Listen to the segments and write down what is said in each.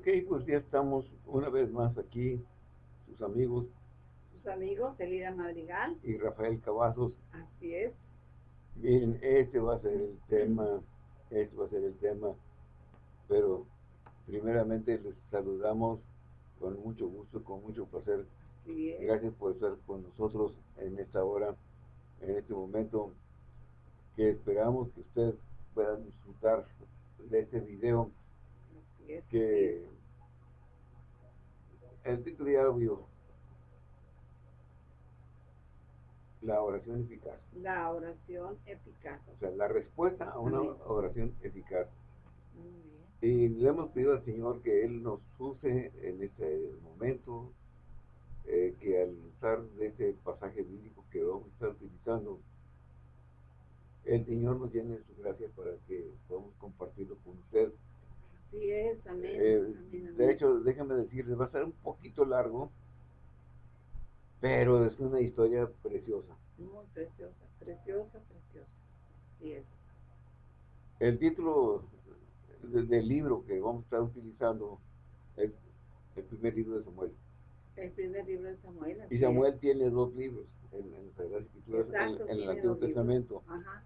Ok, pues ya estamos una vez más aquí, sus amigos. Sus amigos, Elida Madrigal. Y Rafael Cavazos. Así es. Miren, este va a ser el tema, este va a ser el tema, pero primeramente les saludamos con mucho gusto, con mucho placer. Gracias por estar con nosotros en esta hora, en este momento, que esperamos que ustedes puedan disfrutar de este video que el título ya lo La oración eficaz. La oración eficaz. O sea, la respuesta a una oración eficaz. Y le hemos pedido al Señor que Él nos use en este momento, eh, que al usar de este pasaje bíblico que vamos a estar utilizando, el Señor nos llene de su gracia para que podamos compartirlo con usted. Sí es, eh, De hecho, déjame decirles, va a ser un poquito largo, pero es una historia preciosa. Muy preciosa, preciosa, preciosa. Sí es. El título del libro que vamos a estar utilizando es el primer libro de Samuel. El primer libro de Samuel. Y Samuel tiene dos libros en, en las Escrituras, en, el Antiguo Testamento. Ajá.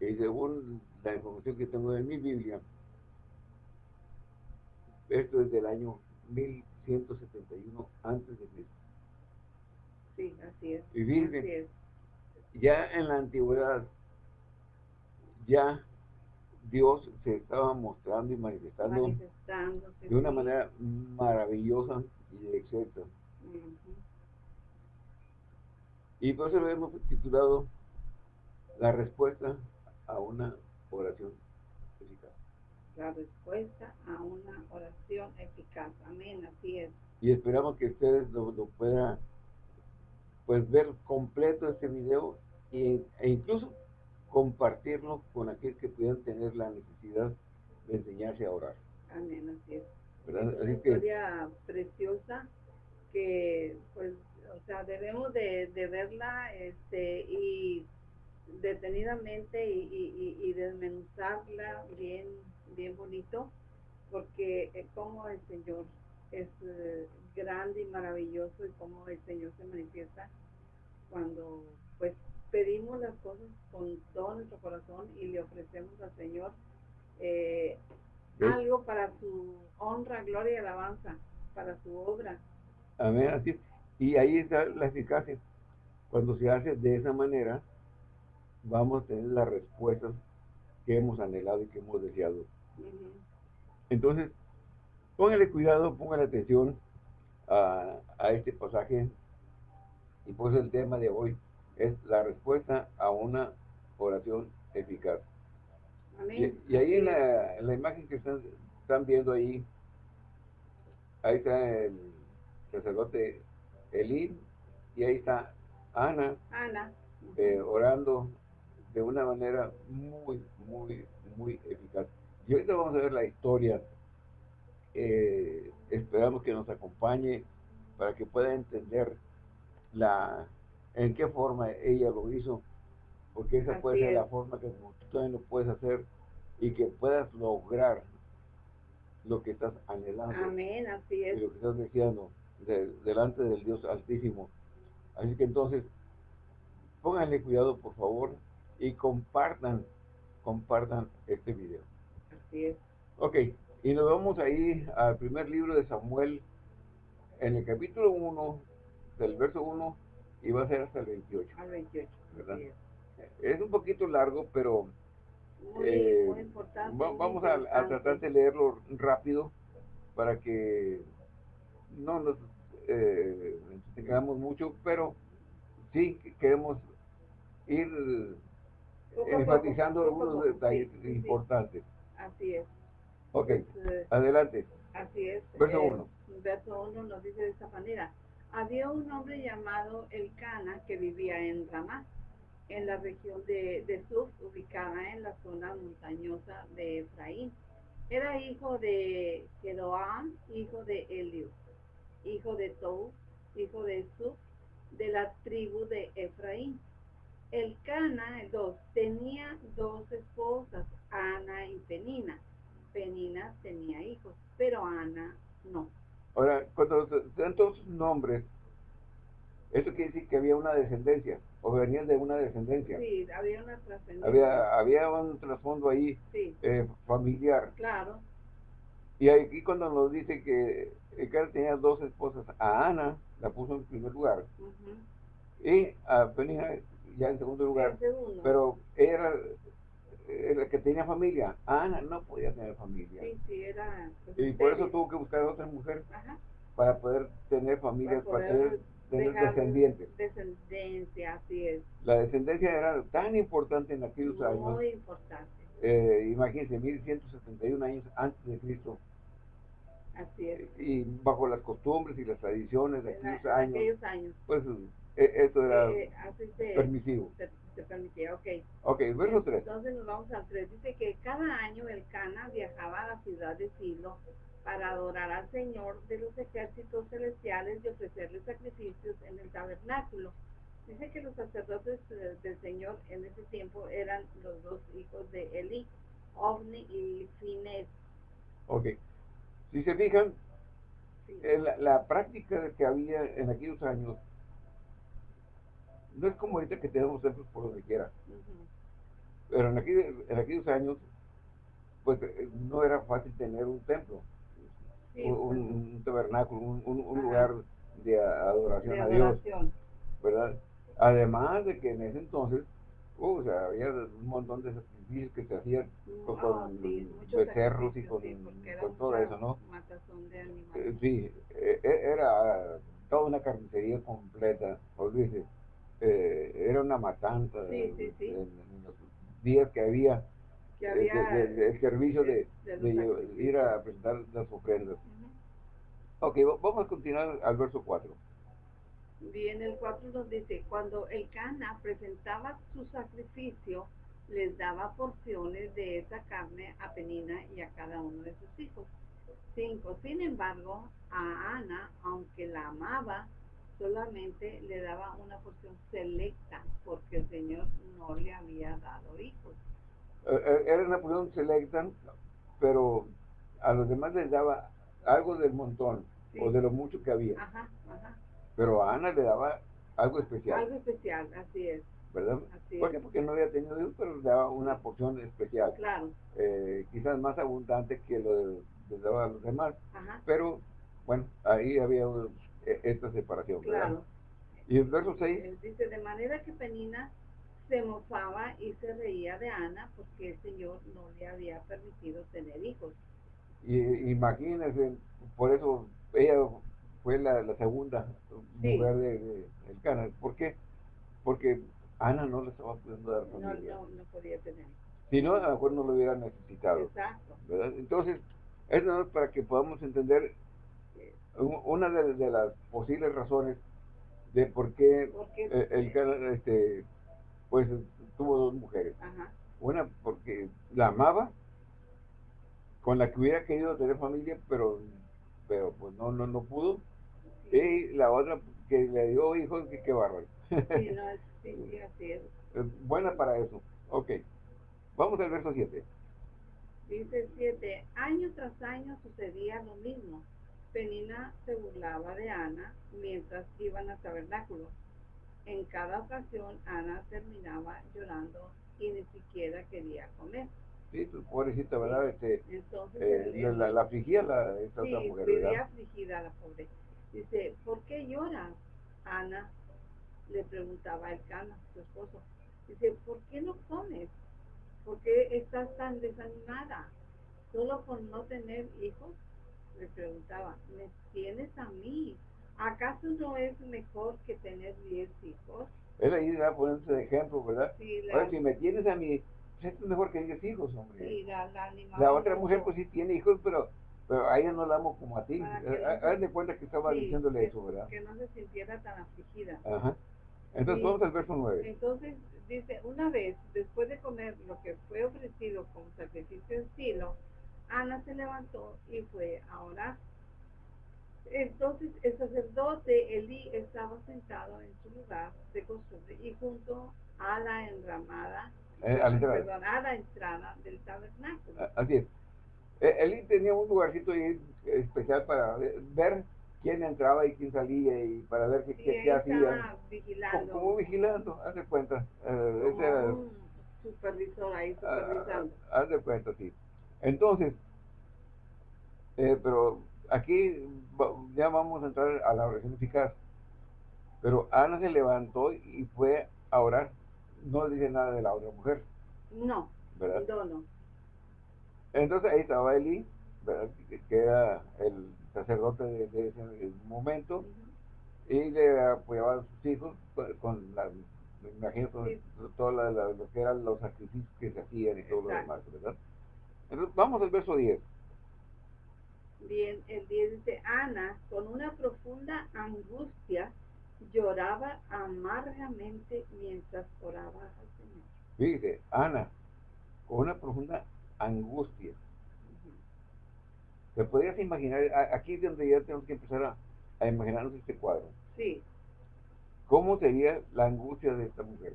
Y según la información que tengo en mi Biblia, esto es del año 1171 antes de Cristo. Sí, así es. Y así ya en la antigüedad, ya Dios se estaba mostrando y manifestando de una manera maravillosa y exacta. Y por eso lo hemos titulado La respuesta a una oración. La respuesta a una oración eficaz. Amén, así es. Y esperamos que ustedes lo, puedan pues ver completo este video e, e incluso compartirlo con aquel que pudieran tener la necesidad de enseñarse a orar. Amén, así es. una historia preciosa que, pues, o sea, debemos de, verla este, y detenidamente y, desmenuzarla bien, bien bonito, porque eh, como el Señor es eh, grande y maravilloso y como el Señor se manifiesta cuando pues pedimos las cosas con todo nuestro corazón y le ofrecemos al Señor eh, algo para su honra, gloria y alabanza, para su obra. Amén, así Y ahí está la eficacia. Cuando se hace de esa manera, vamos a tener las respuestas que hemos anhelado y que hemos deseado. Entonces, póngale cuidado, póngale atención a, a este pasaje. Y pues el tema de hoy es la respuesta a una oración eficaz. Y, ahí en la, imagen que están, están, viendo ahí, ahí está el sacerdote Elín y ahí está Ana, eh, orando de una manera muy, muy, muy eficaz. Y ahorita vamos a ver la historia. Eh, esperamos que nos acompañe para que pueda entender la en qué forma ella lo hizo, porque esa puede ser la forma que tú también lo puedes hacer y que puedas lograr lo que estás anhelando. Amén, así es. Y lo que estás deseando delante del Dios Altísimo. Así que entonces, pónganle cuidado, por favor, y compartan, compartan este video. Así es. Ok, y nos vamos ahí al primer libro de Samuel, en el capítulo 1, del verso 1 y va a ser hasta el 28. Al 28. ¿verdad? Es un poquito largo, pero eh, vamos a, tratar de leerlo rápido para que no nos eh, tengamos mucho, pero sí queremos ir enfatizando algunos detalles importantes. Así es. Ok, adelante. Así es. Verso 1. Eh, verso 1 nos dice de esta manera. Había un hombre llamado Elcana que vivía en Ramá, en la región de, de Suf, ubicada en la zona montañosa de Efraín. Era hijo de Jeroam, hijo de Elio, hijo de Tou, hijo de Suf, de la tribu de Efraín. Elcana, el dos, tenía dos esposas, Ana y Penina. Penina tenía hijos, pero Ana no. Ahora, cuando dan todos nombres, eso quiere decir que había una descendencia, o venían de una descendencia. Sí, había una trascendencia. Había, había un trasfondo ahí eh, familiar. Claro. Y aquí cuando nos dice que él tenía dos esposas, a Ana la puso en primer lugar, y a Penina ya en segundo lugar, pero era la que tenía familia. Ana no podía tener familia. Sí, sí, era... Pues, y por eso tuvo que buscar a otra mujer para poder tener familia, para, tener, descendientes. Descendencia, así es. La descendencia era tan importante en aquellos años. Muy importante. Eh, imagínense, 1171 años antes de Cristo. Así es. Y bajo las costumbres y las tradiciones de aquellos, años, aquellos años, pues e, eso era eh, permisivo. Se, permitía, ok. Ok, verso 3. Entonces nos vamos al 3. Dice que cada año el Cana viajaba a la ciudad de Silo para adorar al Señor de los ejércitos celestiales y ofrecerle sacrificios en el tabernáculo. Dice que los sacerdotes eh, del Señor en ese tiempo eran los dos hijos de Eli, Ovni y Fines. Ok. Si se fijan, la, práctica que había en aquellos años no es como ahorita que tenemos templos por donde quiera. Pero en, en aquellos años, pues eh, no era fácil tener un templo, un, tabernáculo, un, lugar de adoración, a Dios. ¿Verdad? Además de que en ese entonces, uh, o sea, había un montón de sacrificios que se hacían con, oh, becerros y con, todo eso, ¿no? Eh, sí, e, e, era toda una carnicería completa, olvídese. Eh, era una matanza en, los días que había, el servicio de, ir a presentar las ofrendas. Ok, vamos a continuar al verso 4. Bien, el 4 nos dice, cuando el Cana presentaba su sacrificio, les daba porciones de esa carne a Penina y a cada uno de sus hijos. 5. Sin embargo, a Ana, aunque la amaba, solamente le daba una porción selecta, porque el Señor no le había dado hijos. Eh, eh, era una porción selecta, pero a los demás les daba algo del montón, o de lo mucho que había. Ajá, ajá. Pero a Ana le daba algo especial. Algo especial, así es. ¿Verdad? Así ¿Por qué? Porque no había tenido hijos, pero le daba una porción especial. Claro. Eh, quizás más abundante que lo de, le daba a los demás. Ajá. Pero, bueno, ahí había esta separación. Claro. Y el verso 6. Dice, de manera que Penina se mofaba y se reía de Ana porque el Señor no le había permitido tener hijos. Y imagínense, por eso ella fue la, segunda mujer de, de, del Cana. ¿Por qué? Porque Ana no le estaba pudiendo dar familia. No, no, podía tener. Si no, a lo mejor no lo hubiera necesitado. Exacto. ¿verdad? Entonces, eso es para que podamos entender una de, las posibles razones de por qué, eh, el Cana este, pues tuvo dos mujeres. Una porque la amaba, con la que hubiera querido tener familia, pero pero pues no no no pudo. Y la otra que le dio hijos, que qué bárbaro. Sí, no, sí, así es. Buena para eso. Ok. Vamos al verso 7. Dice 7. Año tras año sucedía lo mismo. Penina se burlaba de Ana mientras iban al tabernáculo. En cada ocasión Ana terminaba llorando y ni siquiera quería comer. Sí, pues, pobrecita, ¿verdad? Este, Entonces, eh, la, la, afligía la, esta sí, otra mujer, ¿verdad? afligida la pobre. Dice, ¿por qué lloras, Ana? Le preguntaba el cana, su esposo. Dice, ¿por qué no comes? ¿Por qué estás tan desanimada? ¿Solo por no tener hijos? Le preguntaba, ¿me tienes a mí? ¿Acaso no es mejor que tener diez hijos? Él ahí va poniéndose de ejemplo, ¿verdad? Sí, la... Ahora, si me tienes a mí, pues es mejor que diez hijos, hombre. Sí, la, la, la otra mujer, pues sí tiene hijos, pero pero a ella no la amo como a ti. Eh, haz de cuenta que estaba diciéndole eso, ¿verdad? Que no se sintiera tan afligida. Ajá. Entonces vamos al verso 9. Entonces dice, una vez, después de comer lo que fue ofrecido como sacrificio en Silo, Ana se levantó y fue a orar. Entonces el sacerdote Elí estaba sentado en su lugar de costumbre y junto a la enramada, eh, a, la perdón, a la entrada del tabernáculo. Así es. Él tenía un lugarcito especial para ver quién entraba y quién salía y para ver qué, qué, hacían. Vigilando. Como, vigilando, haz de cuenta. Eh, ese supervisor ahí ah, supervisando. haz de cuenta, sí. Entonces, eh, pero aquí ya vamos a entrar a la oración eficaz. Pero Ana se levantó y fue a orar. No dice nada de la otra mujer. No. ¿Verdad? No, no. Entonces ahí estaba Eli, ¿verdad? que era el sacerdote de, ese momento, y le apoyaba a sus hijos con la, me imagino todo lo que eran los sacrificios que se hacían y todo lo demás, ¿verdad? Entonces vamos al verso 10. Bien, el 10 dice, Ana, con una profunda angustia, lloraba amargamente mientras oraba al Señor. Fíjese, Ana, con una profunda angustia. ¿Te podrías imaginar? Aquí es donde ya tenemos que empezar a, imaginarnos este cuadro. Sí. ¿Cómo sería la angustia de esta mujer?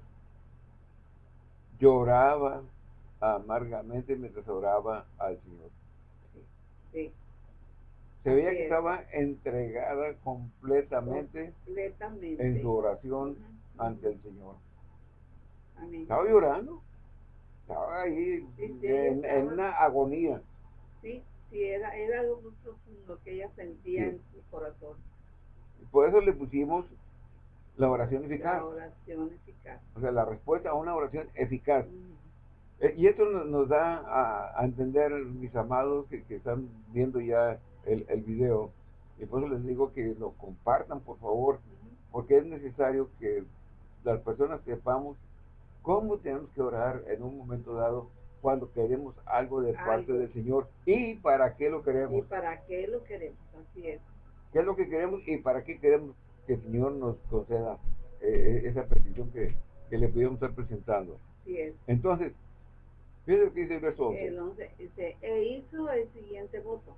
Lloraba amargamente mientras oraba al Señor. Sí. Se veía que estaba entregada completamente, en su oración ante el Señor. Estaba llorando. Estaba ahí en, una agonía. Sí, sí, era, era algo muy profundo que ella sentía en su corazón. Por eso le pusimos la oración eficaz. La oración eficaz. O sea, la respuesta a una oración eficaz. Eh, y esto nos, da a, entender, mis amados que, que están viendo ya el, el video. Y por eso les digo que lo compartan, por favor, porque es necesario que las personas sepamos cómo tenemos que orar en un momento dado cuando queremos algo de parte del Señor y para qué lo queremos. Y para qué lo queremos, así es. ¿Qué es lo que queremos y para qué queremos que el Señor nos conceda eh, eh, esa petición que, que le podemos estar presentando? Así es. Entonces, que dice el verso 11. El 11 dice, e hizo el siguiente voto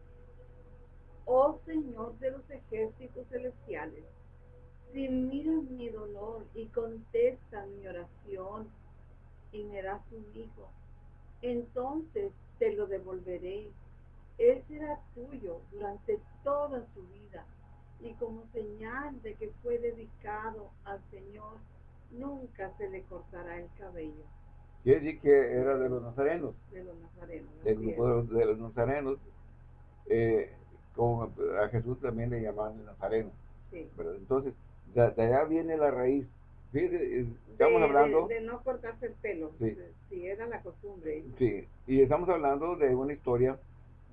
oh Señor de los ejércitos celestiales, si miras mi dolor y contestas mi oración y me das un hijo, entonces te lo devolveré. Él será tuyo durante toda su vida y como señal de que fue dedicado al Señor, nunca se le cortará el cabello. Quiere decir que era de los nazarenos. De los nazarenos. Del grupo de los nazarenos. Eh, como a Jesús también le llamaban el Nazareno. Sí. Entonces, de, allá viene la raíz. Eh, estamos hablando... De, no cortarse el pelo, sí. si era la costumbre. Sí, y estamos hablando de una historia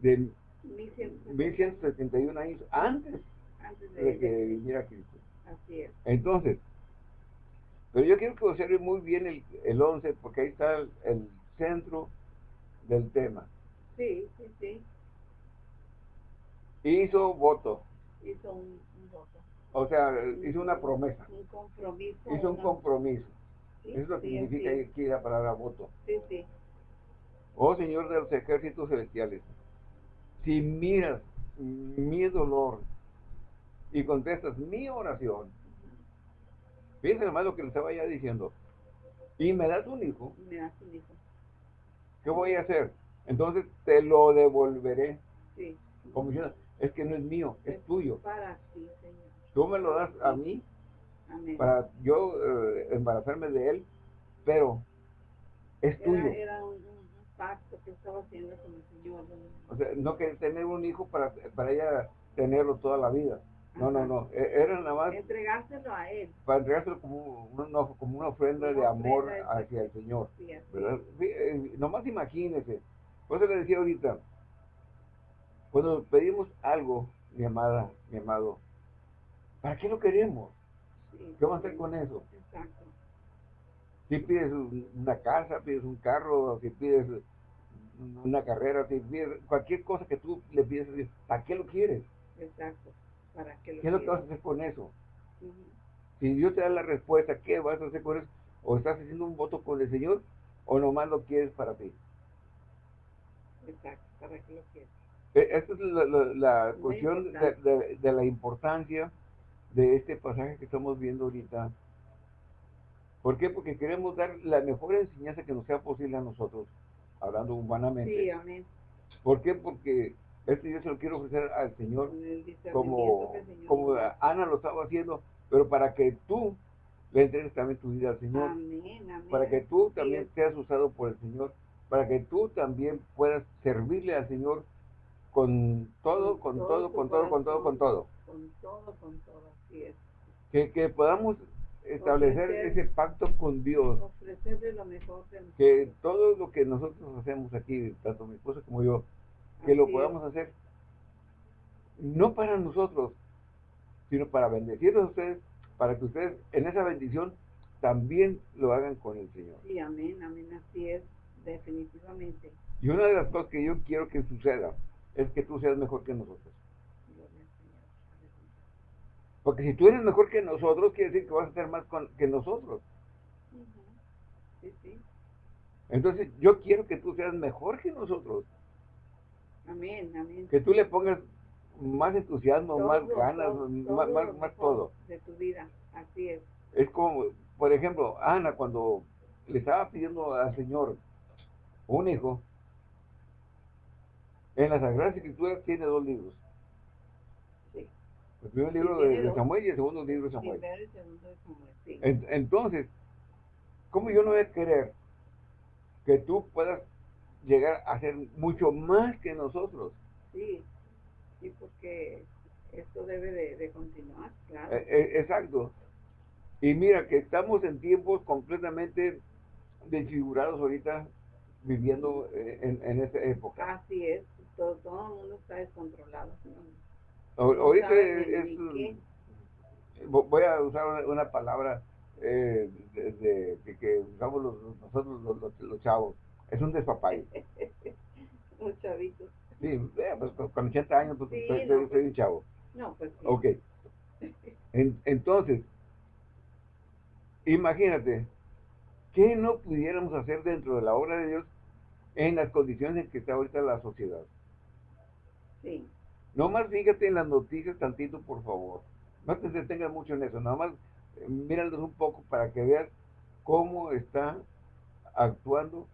de 1171 años antes, antes de, que viniera Cristo. Así es. Entonces, pero yo quiero que observe muy bien el, el 11, porque ahí está el, el centro del tema. Sí, sí, sí. Hizo voto. Hizo un, voto. O sea, hizo una promesa. Un compromiso. Hizo un compromiso. Eso es lo que significa aquí la palabra voto. Sí, sí. Oh Señor de los ejércitos celestiales, si miras mi dolor y contestas mi oración, fíjense hermano lo que le estaba ya diciendo, y me das un hijo, me das un hijo. ¿qué voy a hacer? Entonces te lo devolveré. Sí. Como diciendo, es que no es mío, es, tuyo. Para ti, Señor. Tú me lo das a mí para yo eh, embarazarme de él, pero es tuyo. Era un, pacto que estaba haciendo con el Señor. O sea, no que tener un hijo para, para ella tenerlo toda la vida. No, no, no. E, era nada más. Entregárselo a él. Para entregárselo como, una, como una ofrenda de amor hacia el Señor. Sí, ¿verdad? Eh, nomás imagínese. Por eso le decía ahorita, cuando pedimos algo, mi amada, mi amado, ¿para qué lo queremos? ¿Qué vamos a hacer con eso? Exacto. Si pides una casa, pides un carro, si pides una carrera, si pides cualquier cosa que tú le pides a Dios, ¿para qué lo quieres? Exacto. ¿Para qué, lo ¿Qué es lo que vas a hacer con eso? Si Dios te da la respuesta, ¿qué vas a hacer con eso? ¿O estás haciendo un voto con el Señor o nomás lo quieres para ti? Exacto, ¿para qué lo quieres? Eh, esta es la, cuestión de, la importancia de este pasaje que estamos viendo ahorita. ¿Por qué? Porque queremos dar la mejor enseñanza que nos sea posible a nosotros, hablando humanamente. Sí, amén. ¿Por qué? Porque este yo se lo quiero ofrecer al Señor como, como Ana lo estaba haciendo, pero para que tú le entregues también tu vida al Señor. Para que tú también seas usado por el Señor. Para que tú también puedas servirle al Señor con todo, con, todo, con todo, con todo, con todo. Con todo, con todo, así es. Que, que podamos establecer ese pacto con Dios. Ofrecerle lo mejor Que todo lo que nosotros hacemos aquí, tanto mi esposa como yo, que lo podamos hacer no para nosotros, sino para bendecirlos a ustedes, para que ustedes en esa bendición también lo hagan con el Señor. Sí, amén, amén, así es, definitivamente. Y una de las cosas que yo quiero que suceda es que tú seas mejor que nosotros. Porque si tú eres mejor que nosotros, quiere decir que vas a ser más que nosotros. Sí, sí. Entonces, yo quiero que tú seas mejor que nosotros. Amén, amén. Que tú le pongas más entusiasmo, más ganas, más, más, más todo. De tu vida, así es. Es como, por ejemplo, Ana cuando le estaba pidiendo al Señor un hijo, en la Sagrada Escritura tiene dos libros. Sí. El primer libro de, Samuel y el segundo libro de Samuel. Segundo de Samuel, sí. entonces, ¿cómo yo no voy a querer que tú puedas llegar a ser mucho más que nosotros? Sí, sí, porque esto debe de, continuar, claro. Eh, eh, exacto. Y mira que estamos en tiempos completamente desfigurados ahorita viviendo eh, en, en esta época. Así es, todo, todo el mundo está descontrolado. ahorita es, voy a usar una, palabra de, que usamos nosotros los, los, chavos, es un despapayo. Los chavitos. Sí, pues, con 80 años pues, soy, pues, un chavo. No, pues sí. Ok. entonces, imagínate, ¿qué no pudiéramos hacer dentro de la obra de Dios en las condiciones en que está ahorita la sociedad? Sí. No más fíjate en las noticias tantito, por favor. No te detengas mucho en eso, nada más eh, míralos un poco para que veas cómo está actuando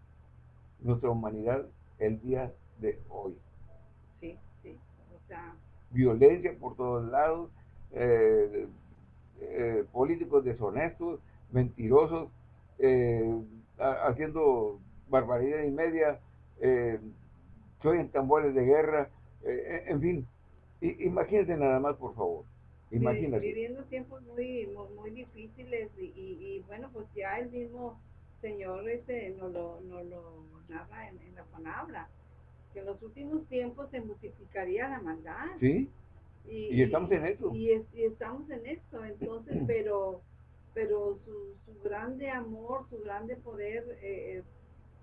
nuestra humanidad el día de hoy violencia por todos lados, eh, eh, políticos deshonestos, mentirosos, eh, haciendo barbaridad y media, soy en tambores de guerra, en fin, imagínense nada más, por favor. Imagínate. Viviendo tiempos muy, muy, difíciles y, bueno, pues ya el mismo Señor este nos lo, no lo narra en la palabra que en los últimos tiempos se multiplicaría la maldad. Sí. Y, estamos en eso. Y, estamos en esto, entonces, pero pero su, su grande amor, su grande poder eh,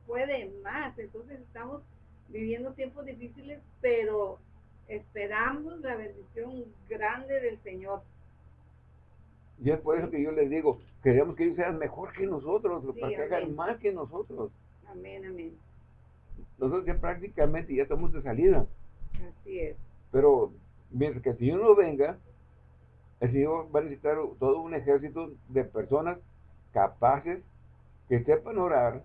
puede más. Entonces estamos viviendo tiempos difíciles, pero esperamos la bendición grande del Señor. Y es por eso que yo les digo, queremos que ellos sean mejor que nosotros, para que hagan más que nosotros. Amén, amén nosotros ya prácticamente ya estamos de salida. Así es. Pero mientras que el Señor no venga, el Señor va a necesitar todo un ejército de personas capaces que sepan orar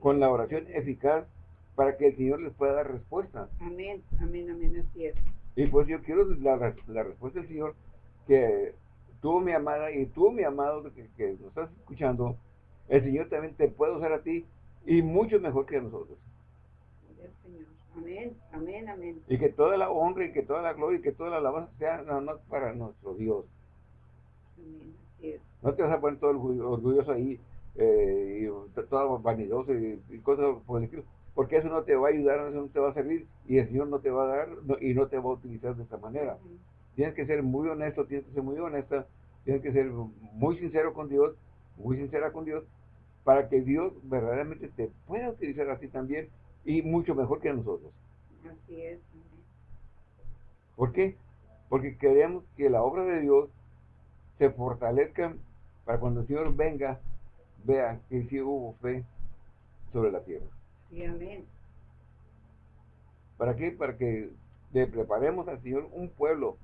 con la oración eficaz para que el Señor les pueda dar respuesta. Amén, amén, amén, así es. Y pues yo quiero la, la respuesta del Señor que tú, mi amada, y tú, mi amado, que, que nos estás escuchando, el Señor también te puede usar a ti y mucho mejor que a nosotros. Amén, amén, amén. Y que toda la honra y que toda la gloria y que toda la alabanza sea nada más para nuestro Dios. Amén, No te vas a poner todo el orgulloso ahí eh, y todo vanidoso y, cosas por el estilo, porque eso no te va a ayudar, eso no te va a servir y el Señor no te va a dar y no te va a utilizar de esta manera. Tienes que ser muy honesto, tienes que ser muy honesta, tienes que ser muy sincero con Dios, muy sincera con Dios, para que Dios verdaderamente te pueda utilizar así también y mucho mejor que nosotros. Así es. ¿Por qué? Porque queremos que la obra de Dios se fortalezca para cuando el Señor venga, vea que sí hubo fe sobre la tierra. Sí, amén. ¿Para qué? Para que le preparemos al Señor un pueblo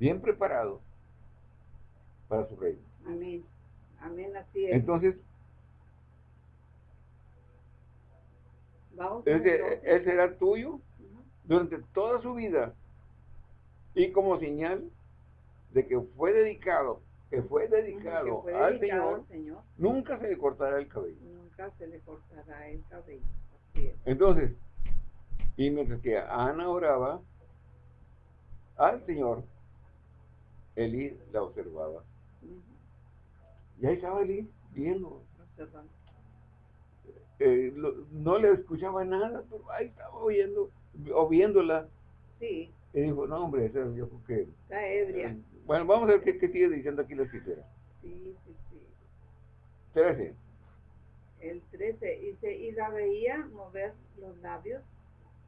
bien preparado para su reino. Amén. Amén, así es. Entonces, ese, él será tuyo durante toda su vida. Y como señal de que fue dedicado, que fue dedicado, al, señor, nunca se le cortará el cabello. Nunca se le cortará el cabello. Entonces, y mientras que Ana oraba al Señor, Elí la observaba. Y ahí estaba Elí viendo. Eh, no le escuchaba nada, pero ahí estaba oyendo, o viéndola. Sí. Y dijo, no, hombre, esa yo creo que... Está ebria. bueno, vamos a ver qué, sigue diciendo aquí la escritura. Sí, sí, sí. 13. El 13. Dice, y la veía mover los labios,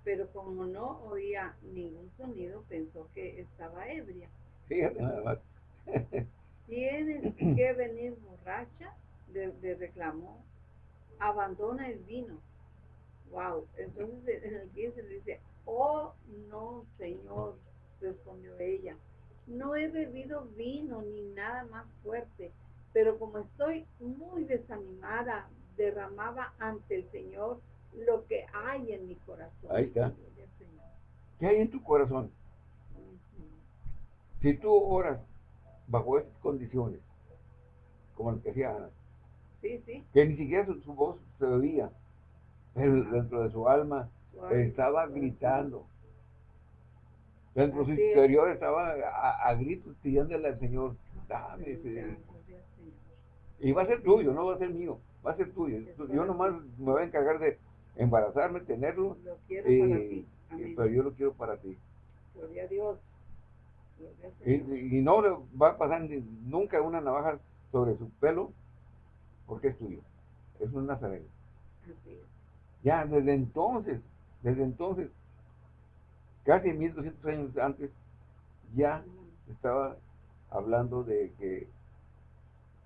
pero como no oía ningún sonido, pensó que estaba ebria. Fíjate nada más. Tienes que venir borracha, de, reclamó, abandona el vino. Wow. Entonces en el 15 dice, oh no, Señor, respondió ella, no he bebido vino ni nada más fuerte, pero como estoy muy desanimada, derramaba ante el Señor lo que hay en mi corazón. Ahí está. ¿Qué hay en tu corazón? Si tú oras bajo estas condiciones, como lo que decía Ana, que ni siquiera su, voz se oía, pero dentro de su alma estaba gritando. Dentro de su interior estaba a, gritos pidiéndole al Señor, dame Y va a ser tuyo, no va a ser mío, va a ser tuyo. Yo nomás me voy a encargar de embarazarme, tenerlo. Eh, pero yo lo quiero para ti. Gloria a Dios. Y, y, no va a pasar nunca una navaja sobre su pelo porque es tuyo. Es un nazareno. Ya desde entonces, desde entonces, casi 1200 años antes, ya estaba hablando de que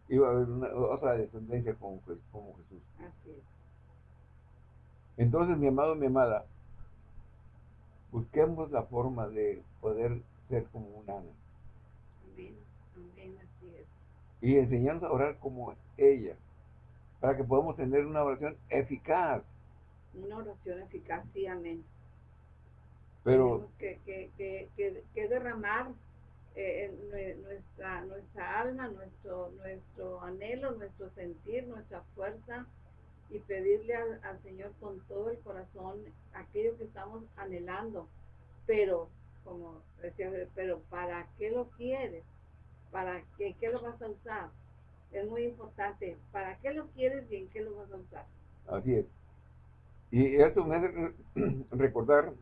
iba a haber una, otra descendencia como, como Jesús. Entonces, mi amado, mi amada, busquemos la forma de poder ser como un Ana. Y enseñarnos a orar como ella, para que podamos tener una oración eficaz. Una oración eficaz, sí, amén. Pero, que, que, que, que, derramar eh, nuestra, nuestra alma, nuestro, nuestro anhelo, nuestro sentir, nuestra fuerza y pedirle al, Señor con todo el corazón aquello que estamos anhelando. Pero, como decía, pero ¿para qué lo quieres? ¿Para qué, qué lo vas a usar? Es muy importante. ¿Para qué lo quieres y en qué lo vas a usar? Así es. Y eso me hace recordar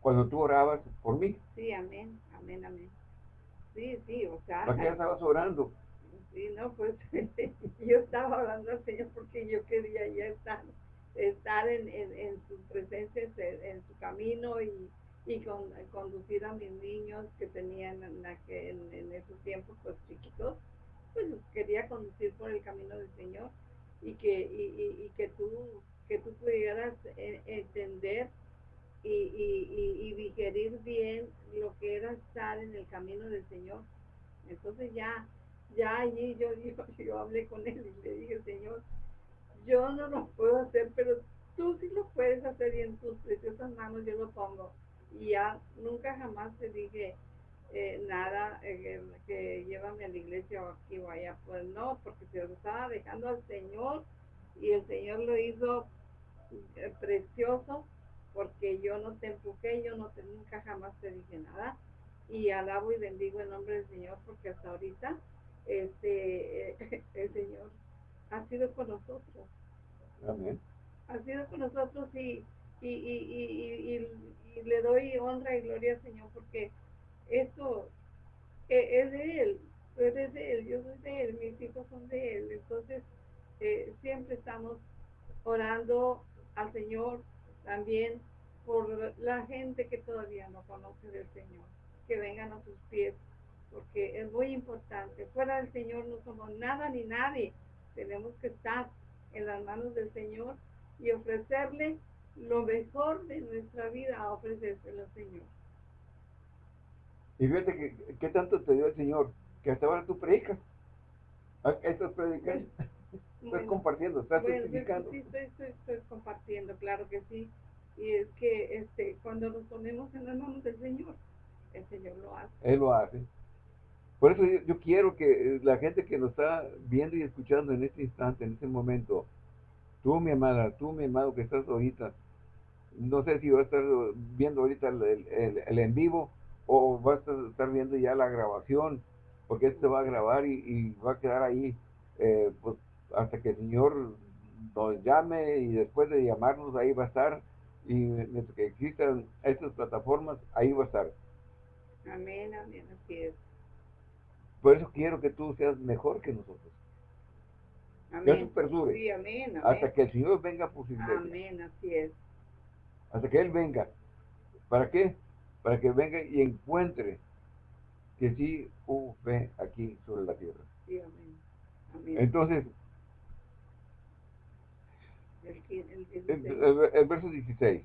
cuando tú orabas por mí. Sí, amén, amén, amén. Sí, sí, o sea. ¿Para qué estabas orando? Sí, no, pues yo estaba hablando al Señor porque yo quería ya estar, estar en, en, su presencia, en, su camino y, y con, conducir a mis niños que tenían en, en, esos tiempos pues chiquitos, pues quería conducir por el camino del Señor y que, y, que tú que tú pudieras eh, entender y, digerir bien lo que era estar en el camino del Señor. Entonces ya ya allí yo, yo, hablé con él y le dije, Señor, yo no lo puedo hacer, pero tú sí lo puedes hacer y en tus preciosas manos yo lo pongo. Y ya nunca jamás te dije eh, nada eh, que, llévame a la iglesia o aquí o allá. Pues no, porque se lo estaba dejando al Señor y el Señor lo hizo eh, precioso porque yo no te empujé, yo no te, nunca jamás te dije nada. Y alabo y bendigo el nombre del Señor porque hasta ahorita este, el Señor ha sido con nosotros. Amén. Ha sido con nosotros y, y, y, y, le doy honra y gloria al Señor porque esto e, es de Él, es de Él, yo soy de Él, mis hijos son de Él. Entonces, eh, siempre estamos orando al Señor también por la gente que todavía no conoce del Señor, que vengan a sus pies porque es muy importante. Fuera del Señor no somos nada ni nadie. Tenemos que estar en las manos del Señor y ofrecerle lo mejor de nuestra vida a ofrecérselo al Señor. Y fíjate que, tanto te dio el Señor, que hasta ahora tú predicas. Estás predicando. Estás compartiendo, estás bueno, Sí, estoy, estoy, compartiendo, claro que sí. Y es que este, cuando nos ponemos en las manos del Señor, el Señor lo hace. Él lo hace. Por eso yo, quiero que la gente que nos está viendo y escuchando en este instante, en este momento, tú mi amada, tú mi amado que estás ahorita, no sé si vas a estar viendo ahorita el, en vivo o vas a estar viendo ya la grabación, porque esto va a grabar y, va a quedar ahí eh, pues, hasta que el Señor nos llame y después de llamarnos ahí va a estar y mientras que existan estas plataformas, ahí va a estar. Amén, amén, así es. Por eso quiero que tú seas mejor que nosotros. Amén. Sí, amén, Hasta que el Señor venga iglesia. Amén, así es. Hasta que Él venga. ¿Para qué? Para que venga y encuentre que sí hubo fe aquí sobre la tierra. Sí, amén. amén. Entonces, el, el verso 16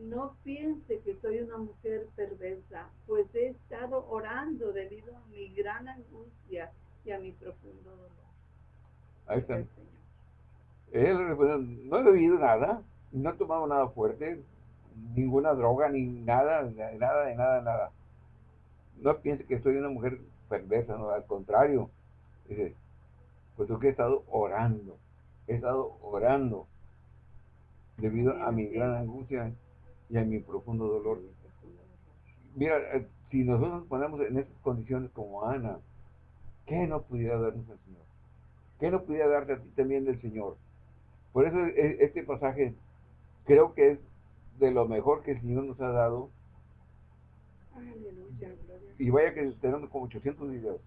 no piense que soy una mujer perversa, pues he estado orando debido a mi gran angustia y a mi profundo dolor. Ahí está. Él no he bebido nada, no he tomado nada fuerte, ninguna droga, ni nada, nada, de nada, nada. No piense que soy una mujer perversa, no, al contrario. Dice, pues que he estado orando, he estado orando debido a mi gran angustia y a mi profundo dolor. Mira, eh, si nosotros nos ponemos en esas condiciones como Ana, ¿qué no pudiera darnos el Señor? ¿Qué no pudiera darte a ti también del Señor? Por eso este pasaje creo que es de lo mejor que el Señor nos ha dado. Y vaya que tenemos como 800 videos.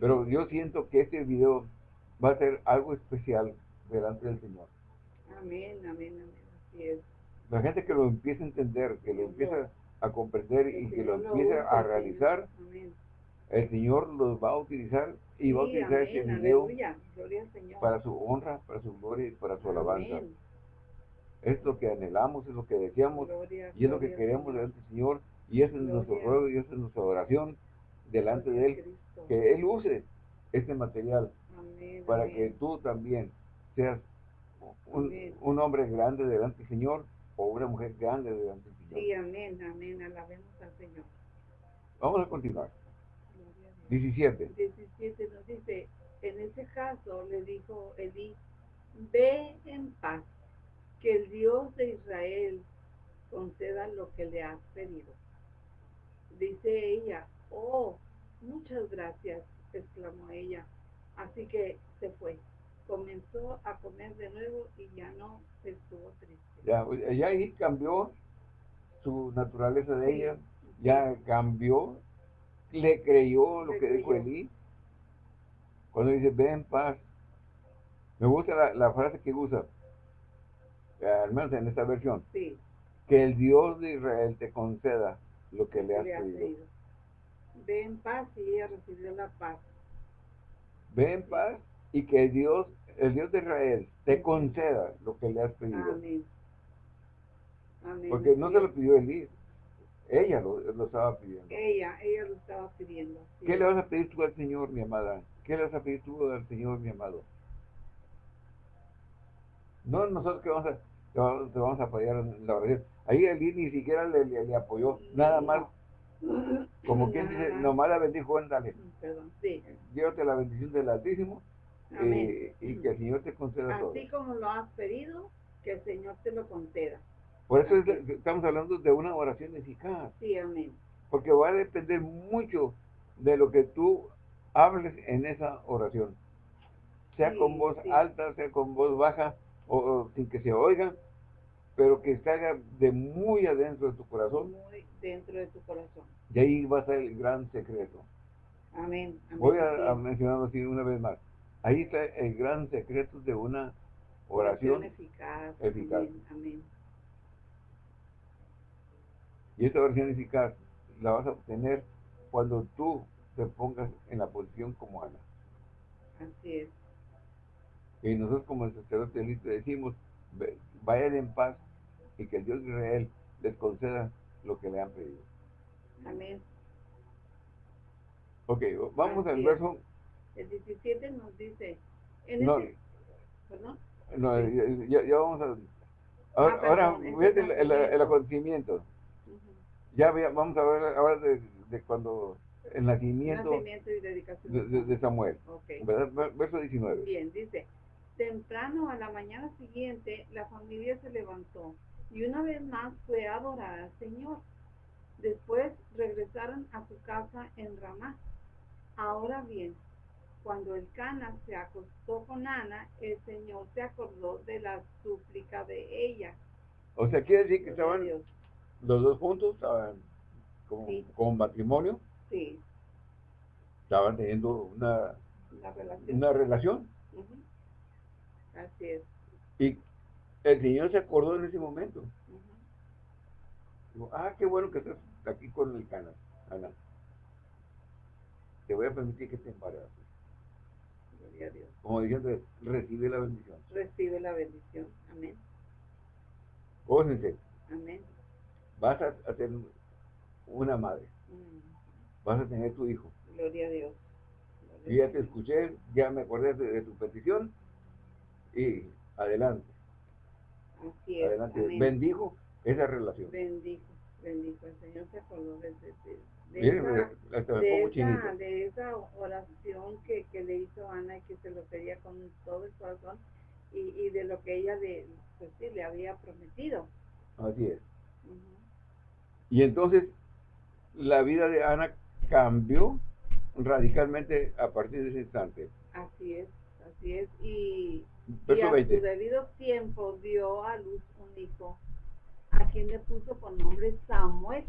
Pero yo siento que este video va a ser algo especial delante del Señor. Amén, amén, amén. Así es la gente que lo empiece a entender, que lo empiece a comprender y que lo empiece a realizar, el Señor los va a utilizar y va a utilizar ese video para su honra, para su gloria y para su alabanza. Es lo que anhelamos, es lo que deseamos y es lo que queremos delante del Señor y ese es nuestro ruego y esa es nuestra oración delante de Él, que Él use este material para que tú también seas un, un hombre grande delante del Señor o una mujer grande delante del Señor. Sí, amén, amén, alabemos al Señor. Vamos a continuar. 17. 17 nos dice, en ese caso le dijo Elí, ve en paz, que el Dios de Israel conceda lo que le has pedido. Dice ella, oh, muchas gracias, exclamó ella. Así que se fue comenzó a comer de nuevo y ya no estuvo triste. Ya, ella ahí cambió su naturaleza de ella, ya cambió, le creyó lo que dijo Elí. Cuando dice, ven en paz. Me gusta la, frase que usa, al menos en esta versión. Sí. Que el Dios de Israel te conceda lo que le has pedido. Ve en paz y ella recibió la paz. Ve en paz y que Dios, el Dios de Israel, te conceda lo que le has pedido. Amén. Amén. Porque no te lo pidió Elí, ella lo, estaba pidiendo. Ella, ella lo estaba pidiendo. ¿Qué le vas a pedir tú al Señor, mi amada? ¿Qué le vas a pedir tú al Señor, mi amado? No nosotros que vamos a, te vamos a apoyar en la oración. Ahí Elí ni siquiera le, le, apoyó, nada más como quien dice, nomás la bendijo, dale. Perdón, sí. Llévate la bendición del Altísimo eh, y que el Señor te conceda todo. Así como lo has pedido, que el Señor te lo conceda. Por eso estamos hablando de una oración eficaz. Sí, amén. Porque va a depender mucho de lo que tú hables en esa oración. Sea con voz alta, sea con voz baja, o, sin que se oiga, pero que salga de muy adentro de tu corazón. Muy dentro de tu corazón. Y ahí va a ser el gran secreto. Amén. Voy a, a mencionarlo así una vez más. Ahí está el gran secreto de una oración, eficaz. Amén, Y esta oración eficaz la vas a obtener cuando tú te pongas en la posición como Ana. Así es. Y nosotros como el sacerdote listo decimos, vayan en paz y que el Dios de Israel les conceda lo que le han pedido. Amén. Ok, vamos al verso el 17 nos dice, no, ¿Perdón? No, ya, ya, vamos a... Ahora, ah, ahora el, el, acontecimiento. Ya vamos a ver ahora de, de cuando el nacimiento, nacimiento y dedicación de, de Samuel. Okay. Verso 19. Bien, dice, temprano a la mañana siguiente la familia se levantó y una vez más fue a adorar al Señor. Después regresaron a su casa en Ramá. Ahora bien, cuando el Cana se acostó con Ana, el Señor se acordó de la súplica de ella. O sea, quiere decir que estaban los dos juntos, estaban como, matrimonio. Sí. Estaban teniendo una, relación. Una relación. Así es. Y el Señor se acordó en ese momento. ah, qué bueno que estás aquí con el Cana, Ana. Te voy a permitir que te embaraces. Gloria a Dios. Como diciendo, recibe la bendición. Recibe la bendición. Amén. Gócense. Amén. Vas a, tener una madre. Mm. Vas a tener tu hijo. Gloria a Dios. y ya te escuché, ya me acordé de, tu petición y adelante. Así es. Adelante. Bendijo esa relación. Bendijo, bendijo. El Señor se acordó de, de, esa, de, esa, oración que, que, le hizo Ana y que se lo pedía con todo el corazón y, y de lo que ella le, pues sí, le había prometido. Así es. Y entonces la vida de Ana cambió radicalmente a partir de ese instante. Así es, así es. Y, y a su debido tiempo dio a luz un hijo a quien le puso por nombre Samuel,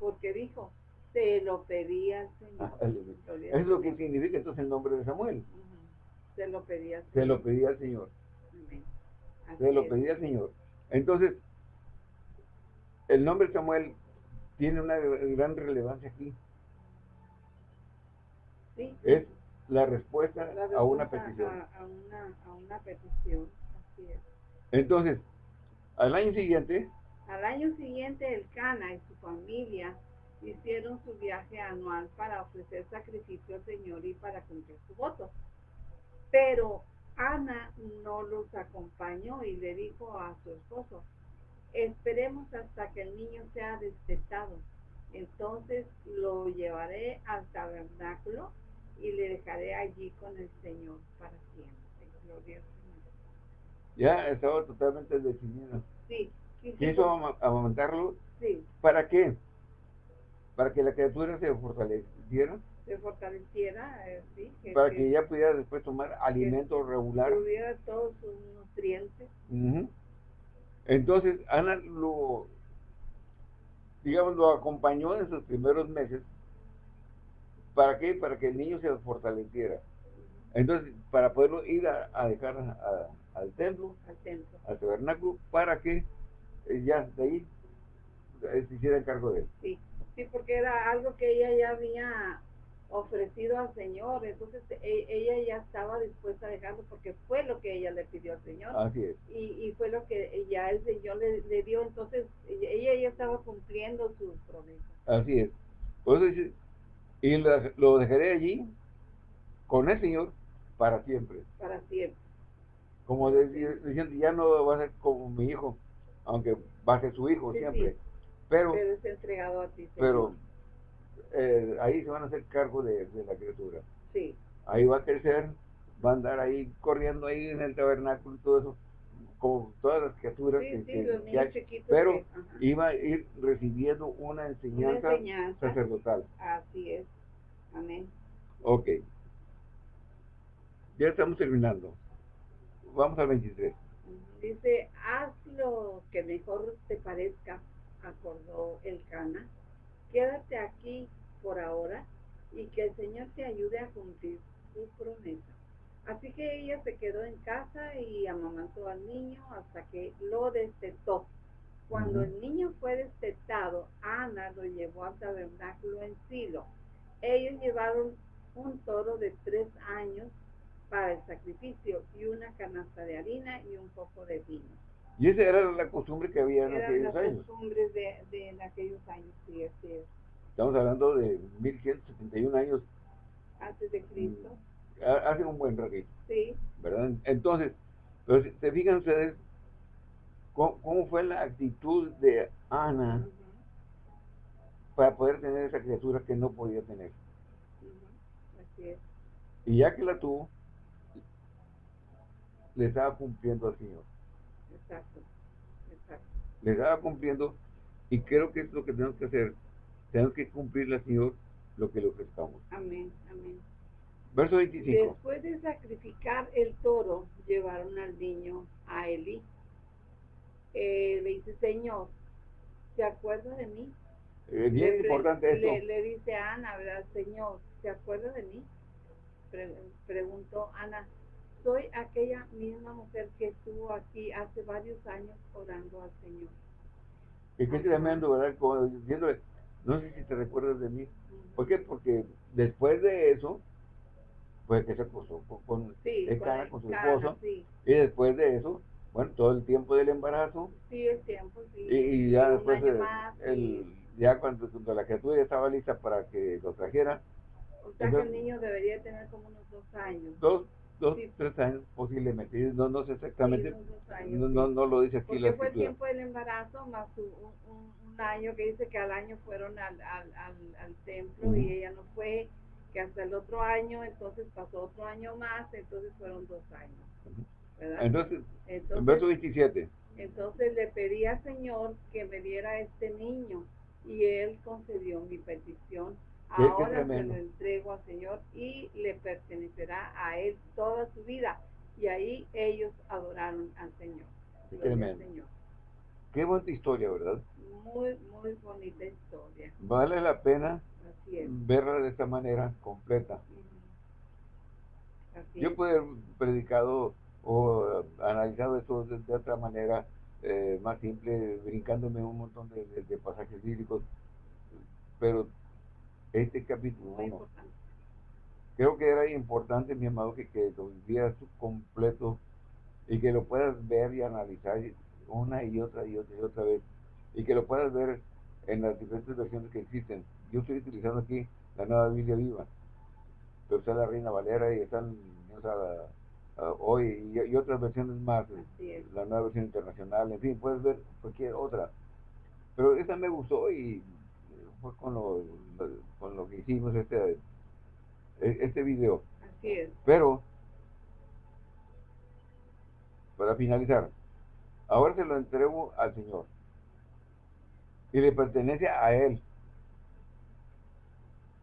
porque dijo, se lo pedía al Señor. Ah, es lo que significa entonces el nombre de Samuel. Se lo pedía al Señor. Se lo pedía al Señor. Se lo pedía al Señor. Entonces, el nombre Samuel tiene una gran relevancia aquí. Sí. Es la respuesta, a una petición. A, una, a una petición, así es. Entonces, al año siguiente... Al año siguiente el Cana y su familia hicieron su viaje anual para ofrecer sacrificio al Señor y para cumplir su voto. Pero Ana no los acompañó y le dijo a su esposo, esperemos hasta que el niño sea despertado. Entonces lo llevaré al tabernáculo y le dejaré allí con el Señor para siempre. Gloria al Señor. Ya estaba totalmente decidido. Sí. ¿Quiso amamantarlo? Sí. ¿Para qué? Para que la criatura se fortaleciera. Se fortaleciera, eh, sí. para que, ella pudiera después tomar alimento regular. Tuviera todos sus nutrientes. Entonces, Ana lo, digamos, lo acompañó en sus primeros meses. ¿Para qué? Para que el niño se fortaleciera. Entonces, para poderlo ir a, dejar al templo, al templo, al tabernáculo, para que eh, ya de ahí eh, se hiciera cargo de él. Sí, sí, porque era algo que ella ya había ofrecido al Señor, entonces e, ella ya estaba dispuesta a dejarlo porque fue lo que ella le pidió al Señor. Así es. Y, y fue lo que ya el Señor le, dio, entonces ella ya estaba cumpliendo sus promesas. Así es. Y lo dejaré allí con el Señor para siempre. Para siempre. Como diciendo, ya no va a ser como mi hijo, aunque va a ser su hijo siempre. Pero, pero es entregado a ti. Pero eh, ahí se van a hacer cargo de, la criatura. Sí. Ahí va a crecer, va a andar ahí corriendo ahí en el tabernáculo y todo eso, como todas las criaturas que, pero iba a ir recibiendo una enseñanza, sacerdotal. Así es. Amén. Ok. Ya estamos terminando. Vamos al 23. Dice, haz lo que mejor te parezca, acordó el Cana. Quédate aquí por ahora y que el Señor te ayude a cumplir su promesa. Así que ella se quedó en casa y amamantó al niño hasta que lo destetó. Cuando el niño fue destetado, Ana lo llevó al tabernáculo en Silo. Ellos llevaron un toro de tres años para el sacrificio y una canasta de harina y un poco de vino. Y esa era la costumbre que había en aquellos años. la costumbre de, de en aquellos años, sí, así es. Estamos hablando de 1171 años. Antes de Cristo. Hace un buen. Sí. ¿Verdad? Entonces, pero te fijan ustedes cómo, fue la actitud de Ana para poder tener esa criatura que no podía tener. Así es. Y ya que la tuvo, le estaba cumpliendo al Señor. Exacto. Exacto. Le estaba cumpliendo y creo que es lo que tenemos que hacer. Tenemos que cumplirle al Señor lo que le ofrezcamos. Amén, amén. Verso 25. Después de sacrificar el toro, llevaron al niño a Eli. Eh, le dice, Señor, ¿se acuerda de mí? Es bien importante esto. Le, dice Ana, ¿verdad? Señor, ¿se acuerda de mí? preguntó Ana. Soy aquella misma mujer que estuvo aquí hace varios años orando al Señor. Y qué tremendo, ¿verdad? Como diciéndole, no sé si te recuerdas de mí. ¿Por qué? Porque después de eso, pues que se acostó con, con, con su esposo. Y después de eso, bueno, todo el tiempo del embarazo. Sí, el tiempo, sí. Y, ya después, el, ya cuando, la criatura ya estaba lista para que lo trajera. O sea que el niño debería tener como unos dos años. Dos, dos tres años posiblemente. No, no sé exactamente. no, no, no, lo dice aquí Porque la fue el tiempo del embarazo más un, un, año que dice que al año fueron al, al, al, templo y ella no fue que hasta el otro año, entonces pasó otro año más, entonces fueron dos años. Entonces, en verso 27. Entonces le pedí al Señor que me diera este niño y él concedió mi petición. Ahora se lo entrego al Señor y le pertenecerá a él toda su vida. Y ahí ellos adoraron al Señor. Qué tremendo. Qué bonita historia, ¿verdad? Muy, muy bonita historia. Vale la pena verla de esta manera completa. Yo pude haber predicado o analizado esto de, otra manera eh, más simple, brincándome un montón de, pasajes bíblicos, pero este capítulo creo que era importante, mi amado, que, que lo vivieras completo y que lo puedas ver y analizar una y otra y otra y otra vez y que lo puedas ver en las diferentes versiones que existen. Yo estoy utilizando aquí la nueva Biblia viva, pero está la Reina Valera y están hoy y, otras versiones más, la nueva versión internacional, en fin, puedes ver cualquier otra. Pero esta me gustó y fue con lo, con lo que hicimos este, e, este video. Así es. Pero, para finalizar, ahora se lo entrego al Señor y le pertenece a Él.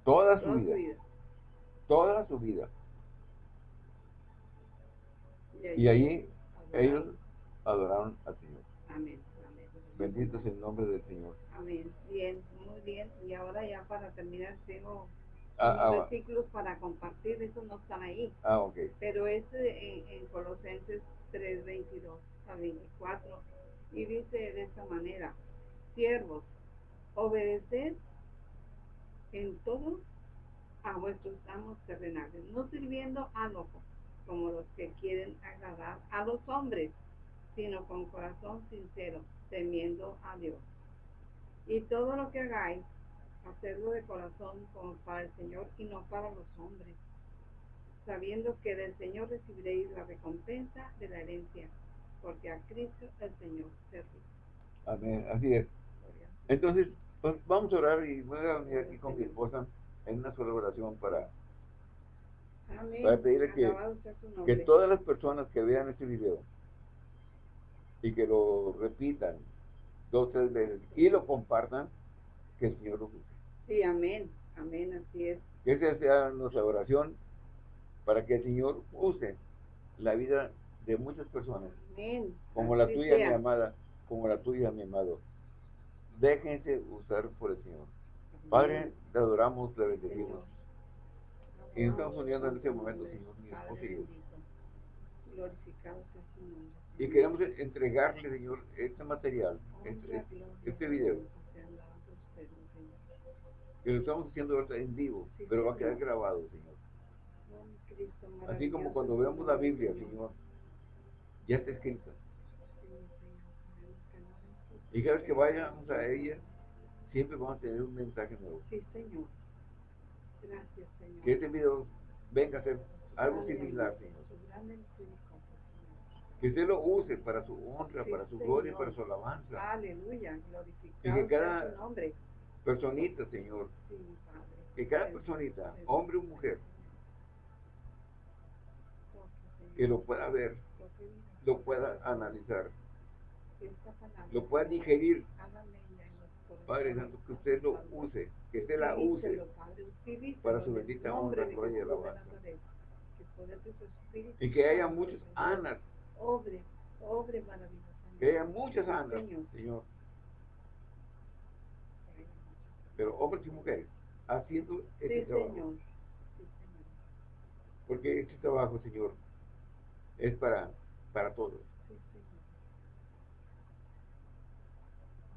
Toda su, vida, Toda su vida. Y ahí ellos adoraron al Señor. Amén. Bendito es el nombre del Señor. Amén. Bien, muy bien. Y ahora ya para terminar tengo ah, ah versículos para compartir, eso no están ahí. Ah, ok. Pero es en, en Colosenses 3, 22 a 24. Y dice de esta manera, siervos, obedeced en todo a vuestros amos terrenales, no sirviendo al ojo, como los que quieren agradar a los hombres, sino con corazón sincero, temiendo a Dios. Y todo lo que hagáis, hacerlo de corazón como para el Señor y no para los hombres, sabiendo que del Señor recibiréis la recompensa de la herencia, porque a Cristo el Señor serví. Amén, así es. Entonces, pues vamos a orar y voy a venir aquí con mi esposa en una sola oración para, para pedirle que, que todas las personas que vean este video y que lo repitan dos, tres veces y lo compartan, que el Señor lo use. Sí, amén, amén, así es. Que esa sea nuestra oración para que el Señor use la vida de muchas personas. Amén. Como la tuya, mi amada, como la tuya, mi amado. Déjense usar por el Señor. Padre, te adoramos, te bendecimos. Y nos estamos uniendo en este momento, Señor, mi esposo y yo. Y queremos entregarle, Señor, este material, este, este video. Que lo estamos haciendo en vivo, pero va a quedar grabado, Señor. Así como cuando vemos la Biblia, Señor, ya está escrita. Y cada vez que vayamos a ella, siempre vamos a tener un mensaje nuevo. Sí, Señor. Gracias, Señor. Que este video venga a ser algo similar, Señor. Que usted lo use para su honra, para su gloria para su alabanza. Aleluya, y que cada personita, Señor, que cada personita, hombre o mujer, que lo pueda ver, lo pueda analizar, lo pueda digerir. Padre Santo, que usted lo use, que usted la use para su bendita honra, gloria y alabanza. Y que haya muchas anas. Que haya muchas anas, Señor. Pero hombres y mujeres haciendo este trabajo. Porque este trabajo, Señor, es para, para todos.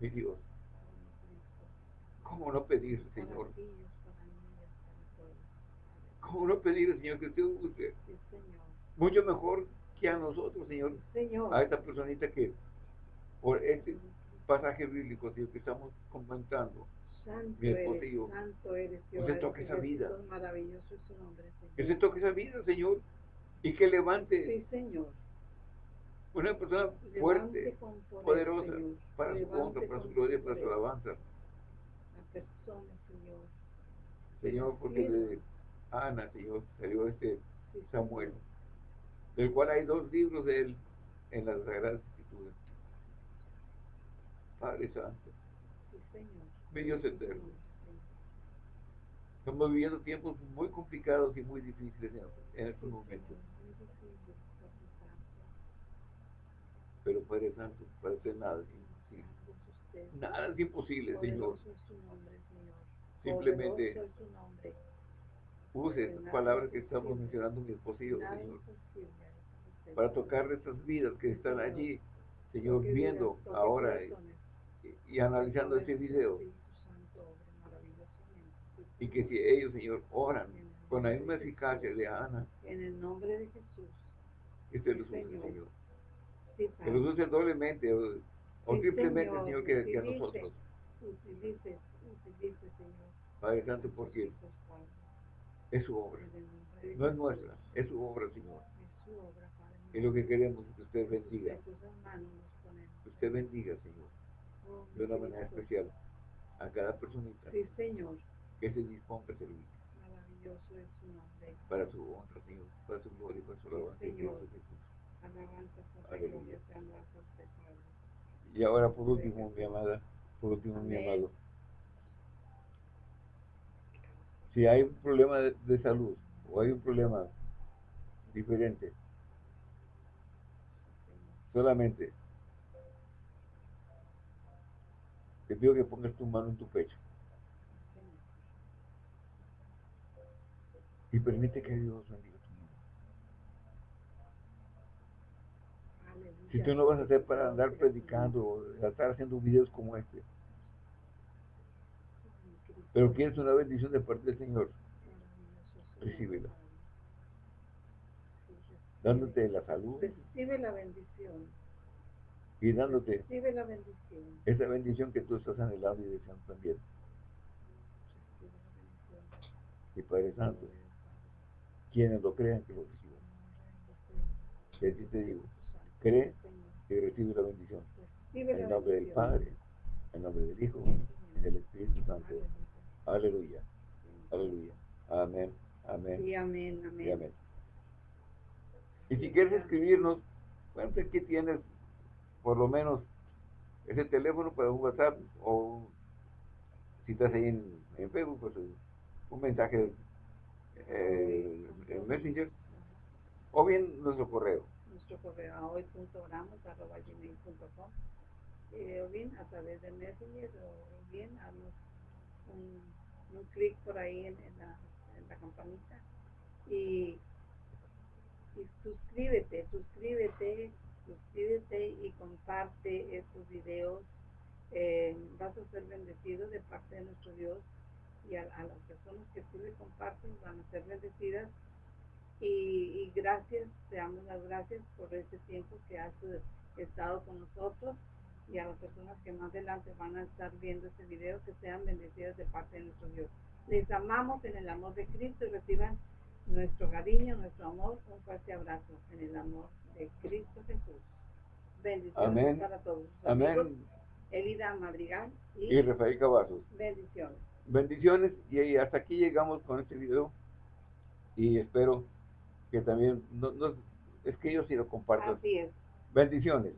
Mi Dios. ¿Cómo no pedir, Señor? ¿Cómo no pedir, Señor, que usted use? Mucho mejor que a nosotros, Señor. A esta personita que, por este pasaje bíblico, Señor, que estamos comentando, Santo mi esposo y yo, santo eres, que se toque esa vida. Señor. Que se toque esa vida, Señor, y que levante. Sí, Señor una persona fuerte, poderosa, para su honra, para su gloria, para su alabanza. La persona, Señor. Señor, porque de Ana, Señor, salió este Samuel, del cual hay dos libros de él en las Sagradas Escrituras. Padre Santo. Mi Dios eterno. Estamos viviendo tiempos muy complicados y muy difíciles en, estos momentos. Pero Padre Santo, parece nada es imposible. Nada es imposible, Señor. Simplemente use estas palabras que estamos mencionando mi esposo Señor, para tocar estas vidas que están allí, Señor, viendo ahora y, analizando este video. Y que si ellos, Señor, oran con la misma eficacia de Ana, en el nombre de Jesús, este los use, Señor los use doblemente o, o triplemente, Señor, que, que, a nosotros. Utilice, utilice, Señor. Padre Santo, porque es su obra. No es nuestra, es su obra, Señor. Y lo que queremos es que usted bendiga. Que usted bendiga, Señor, oh, de una manera especial a cada personita. Sí, Señor. Que se disponga a servir. Maravilloso es su nombre. Para su honra, Señor, para su gloria y para su alabanza. Y ahora por último, mi amada, por último, mi amado. Si hay un problema de, salud o hay un problema diferente, solamente te pido que pongas tu mano en tu pecho. Y permite que Dios bendiga. Si tú no vas a hacer para andar predicando o estar haciendo videos como este, pero quieres una bendición de parte del Señor, recíbela. Dándote la salud. Recibe la bendición. Y dándote Recibe la bendición. esa bendición que tú estás anhelando y deseando también. Y Padre Santo, quienes lo crean que lo reciban. Y así te digo, cree y recibe la bendición. En el nombre del Padre, en el nombre del Hijo, en el Espíritu Santo. Aleluya. Aleluya. Amén. Amén. Y amén, amén. Y amén. Y si quieres escribirnos, bueno, pues aquí tienes por lo menos ese teléfono para un WhatsApp o si estás ahí en, Facebook, pues un mensaje eh, en Messenger o bien nuestro correo nuestro correo a hoy.oramos.gmail.com eh, o bien a través de Messenger o bien a un, un clic por ahí en, la, en la campanita. Y, y suscríbete, suscríbete, suscríbete y comparte estos videos. Eh, vas a ser bendecido de parte de nuestro Dios y a, a las personas que tú le comparten van a ser bendecidas y, y gracias, te damos las gracias por este tiempo que has estado con nosotros y a las personas que más adelante van a estar viendo este video, que sean bendecidas de parte de nuestro Dios. Les amamos en el amor de Cristo y reciban nuestro cariño, nuestro amor, un fuerte abrazo en el amor de Cristo Jesús. Bendiciones Amén. para todos. Amén. Amigos, Elida Madrigal y, Rafael Cavazos. Bendiciones. Bendiciones y hasta aquí llegamos con este video y espero que también, no, es que yo sí lo comparto. Así es. Bendiciones.